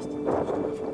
Gosta, gosta.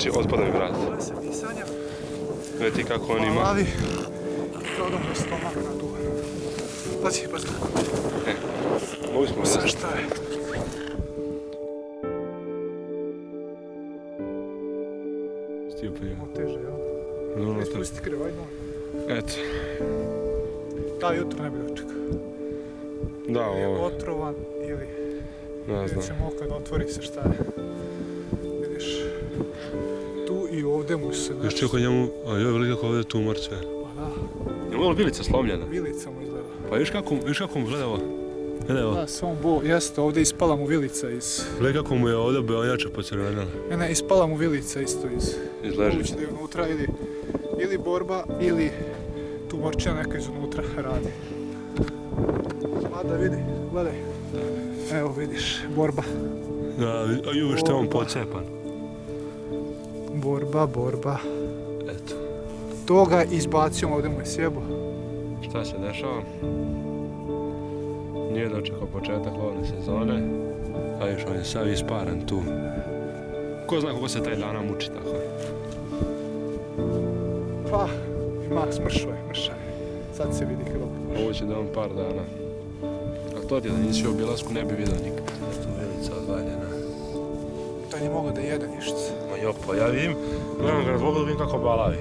Znači, otpada mi vrat. Ovo se Gledaj ti kako on ima. mu je stomak na tu. Pazi, pazi, Mogli smo vidjeti. šta je. Je. Malo teže, jel? No, no, to- molim. Eto. Da, jutro ne bi dočekao. Da, Ili je ovo, otrovan, ili ne vidjet znam. ćemo kad otvori se šta je. Ovdje mu se Još nešto... čekao njemu, a joj, veli kako ovdje tumor sve. Pa da, Je malo vilica slomljena? vilica mu izgleda. Pa viš kako, viš kako mu gleda ovo? Gledaj ovo. Da, samo bo, jeste, ovdje ispala mu vilica iz... Gledaj kako mu je ovdje beonjača pocrvenila. Ne, ne, ispala mu vilica isto iz... Iz ležišta. Moguće da je unutra ili, ili borba, ili tumorčina neka iz unutra radi. Mada vidi, gledaj. Evo vidiš, borba. Da, a ju, što je on pocepan. Borba, borba. Eto. Toga izbacio ovdje mu je sjebo. Šta se dešava? Nije dočekao početak lovne sezone, a još on je sav isparan tu. Ko zna kako se taj dana muči tako. Pa, ima smršao je, mršav je. Sad se vidi krop. Ovo će da on par dana. A to ti da nisi u obilasku ne bi vidio nikad. Eto, velica odvaljena. Nije mogao da jede ništa. Ma jo, pa ja vidim, gledam ga na dvogled, vidim kako balavi.